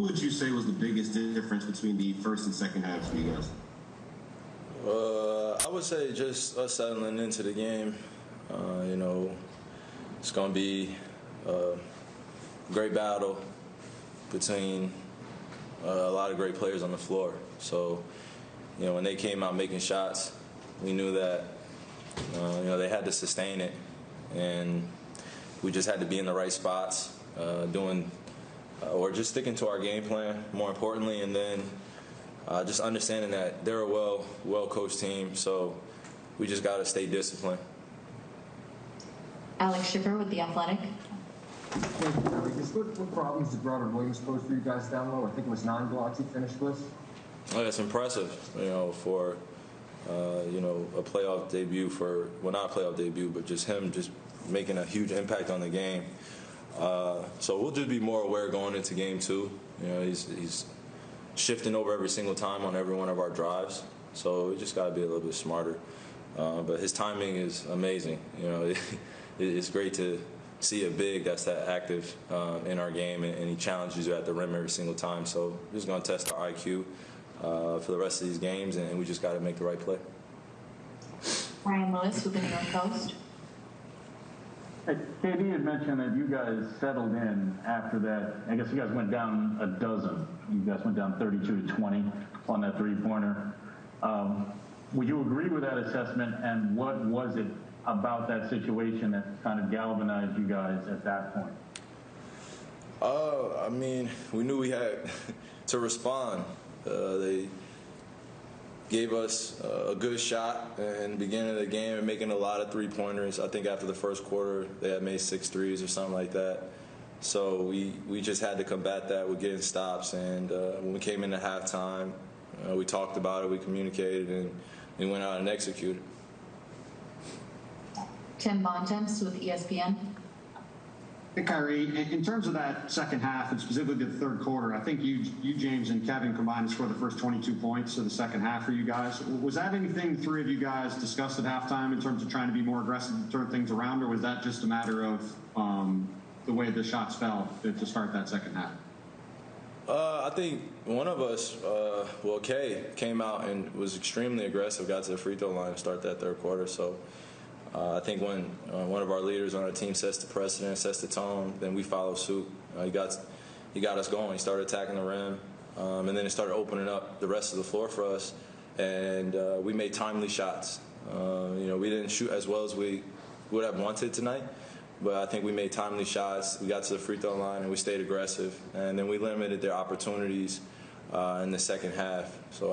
would you say was the biggest difference between the first and second halves for you guys? Uh, I would say just us settling into the game. Uh, you know, it's going to be a great battle between uh, a lot of great players on the floor. So, you know, when they came out making shots, we knew that, uh, you know, they had to sustain it. And we just had to be in the right spots, uh, doing, uh, or just sticking to our game plan, more importantly, and then uh, just understanding that they're a well, well coached team. So we just got to stay disciplined. Alex Schiffer with The Athletic. Thank you, Kelly. What, what problems did Robert Williams pose for you guys down low? I think it was nine blocks he finished with. Oh, it's impressive, you know, for uh, you know a playoff debut for well not a playoff debut, but just him just making a huge impact on the game. Uh, so we'll just be more aware going into game two. You know, he's he's shifting over every single time on every one of our drives. So we just got to be a little bit smarter. Uh, but his timing is amazing. You know, it, it's great to see a big that's that active uh, in our game, and, and, he challenges you at the rim every single time. So we're just going to test our IQ uh, for the rest of these games, and, we just got to make the right play. Brian Lewis with the New York Post. KD had mentioned that you guys settled in after that. I guess you guys went down a dozen. You guys went down 32 to 20 on that three-pointer. Um, would you agree with that assessment? And what was it about that situation that kind of galvanized you guys at that point? Uh, I mean, we knew we had to respond. Uh, they gave us a good shot in the beginning of the game and making a lot of three pointers. I think after the first quarter, they had made six threes or something like that. So we, we just had to combat that with getting stops. And uh, when we came into halftime, uh, we talked about it, we communicated, and we went out and executed. Tim Bontemps with ESPN. Hey, Kyrie, in terms of that second half and specifically the third quarter, I think you, you, James, and Kevin combined to score the first 22 points of the second half for you guys. Was that anything the three of you guys discussed at halftime in terms of trying to be more aggressive to turn things around, or was that just a matter of um, the way the shots fell to start that second half? Uh, I think one of us, uh, well, Kay, came out and was extremely aggressive, got to the free throw line to start that third quarter. So uh, I think when uh, one of our leaders on our team sets the precedent, sets the tone, then we follow suit. Uh, he got he got us going. He started attacking the rim, um, and then it started opening up the rest of the floor for us. And uh, we made timely shots. Uh, you know, we didn't shoot as well as we would have wanted tonight, but I think we made timely shots. We got to the free throw line and we stayed aggressive, and then we limited their opportunities uh, in the second half. So.